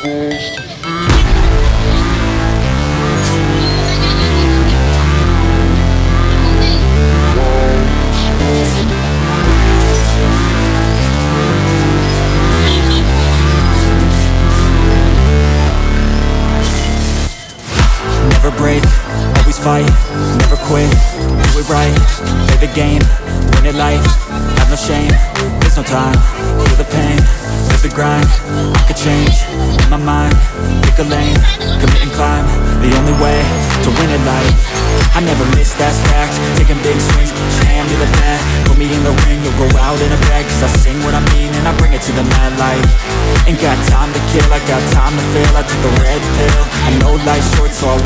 Never break, always fight, never quit, do it right, play the game, win it life, have no shame, there's no time, feel the pain, live the grind, I could change, my mind, pick a lane, commit and climb, the only way, to win it life, I never miss, that's fact, taking big swings, put your hand to the bat, put me in the ring, you'll go out in a bag, cause I sing what I mean and I bring it to the mad light, ain't got time to kill, I got time to feel, I took the red pill, I know life's short so I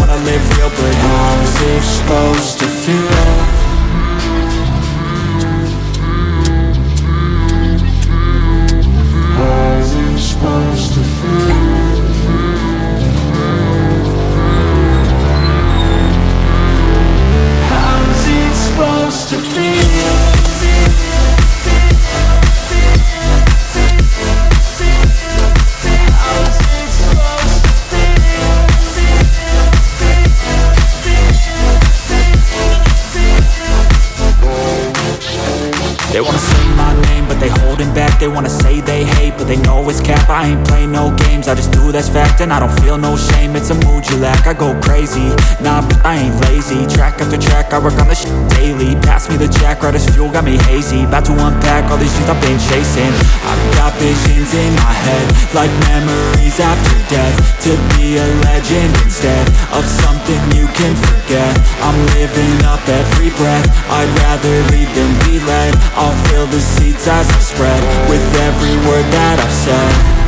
cap I ain't play no games, I just do that's fact And I don't feel no shame, it's a mood you lack I go crazy, nah, but I ain't lazy Track after track, I work on this daily Pass me the jack, right as fuel, got me hazy About to unpack all these things I've been chasing. I've got visions in my head Like memories after death To be a legend instead Of something can forget. I'm living up every breath. I'd rather lead than be led. I'll fill the seats as I spread With every word that I've said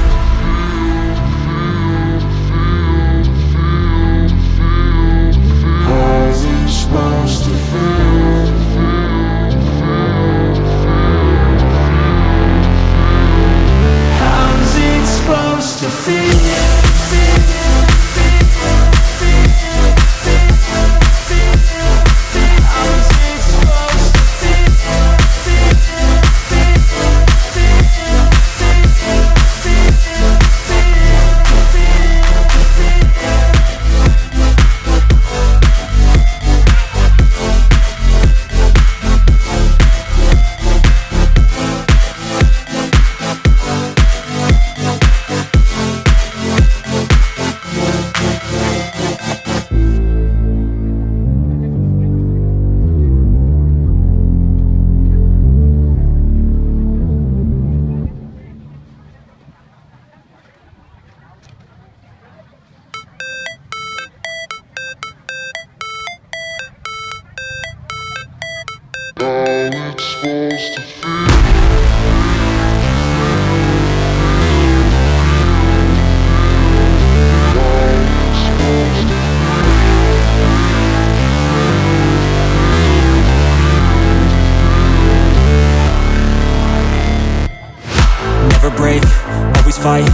fight,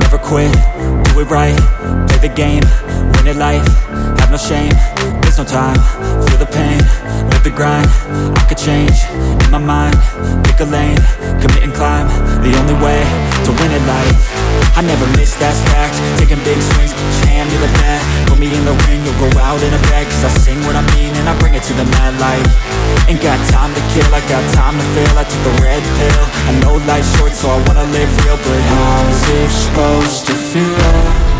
never quit, do it right, play the game, win it life, no shame, there's no time, feel the pain, live the grind, I could change, in my mind, pick a lane, commit and climb, the only way, to win it life, I never miss, that's fact, taking big swings, your hand to the bat, put me in the ring, you'll go out in a bag, cause I sing what I mean and I bring it to the mad light, ain't got time to kill, I got time to feel, I took the red pill, I know life's short so I wanna live real, but how's it supposed to feel?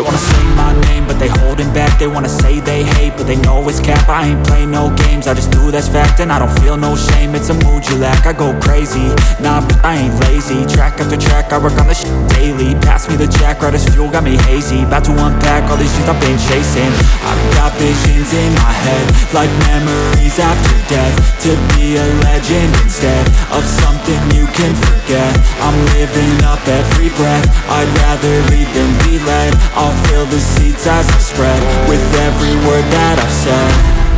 They wanna say my name, but they holding back They wanna say they hate, but they know it's cap. I ain't play no games, I just do that's fact And I don't feel no shame, it's a mood you lack I go crazy, nah, but I ain't lazy. Track after track, I work on this shit daily. Pass me the jack, right as fuel, got me hazy. About to unpack all these things I've been chasing. I've got visions in my head Like memories after death. To be a legend instead Of something you can can forget. I'm living up every breath. I'd rather lead than be led. I'll fill the seats as I spread With every word that I've said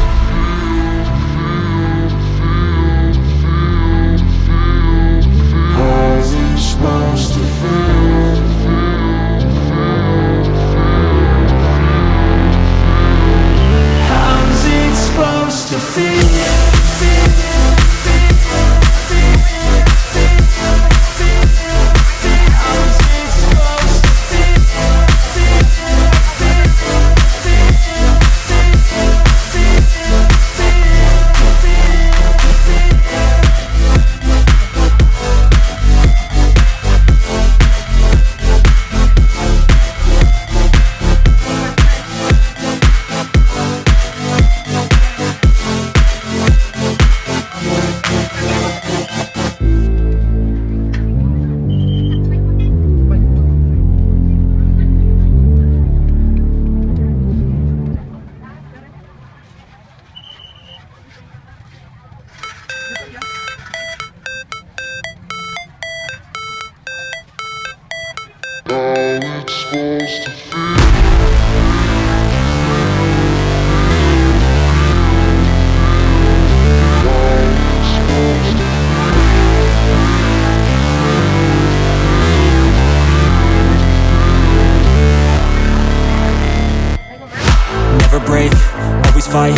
fight,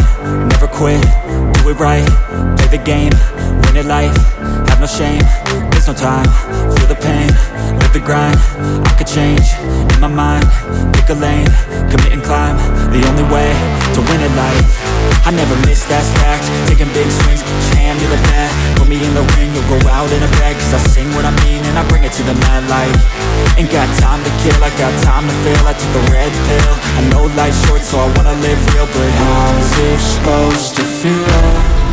never quit, do it right, play the game, win it life, have no shame, there's no time, feel the pain, the grind, I could change, in my mind, pick a lane, commit and climb, the only way to win it life, I never miss, that's fact, taking big swings, put your hand to the bat, put me in the ring, you'll go out in a bag, cause I sing what I mean and I bring it to the mad light, ain't got time to kill, I got time to feel, I took a red pill, I know life's short so I wanna live real, but how's it supposed to feel?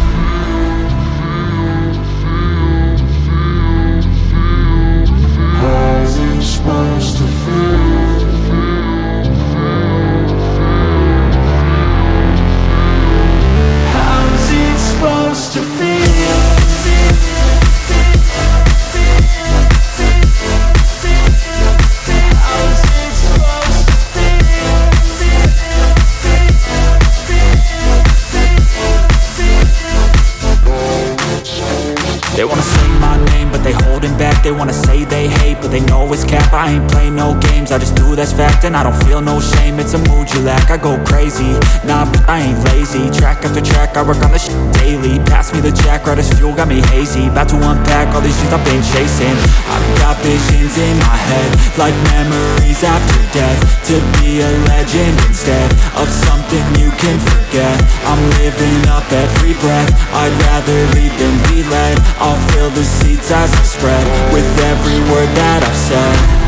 I ain't play no games, I just do that's fact And I don't feel no shame, it's a mood you lack I go crazy, nah, I ain't lazy. Track after track, I work on this shit daily. Pass me the jack, right as fuel, got me hazy. About to unpack all these dreams I've been chasing. I've got visions in my head Like memories after death. To be a legend instead Of something you can forget. I'm living up every breath. I'd rather lead than be led I'll fill the seats as I spread With every word that I've said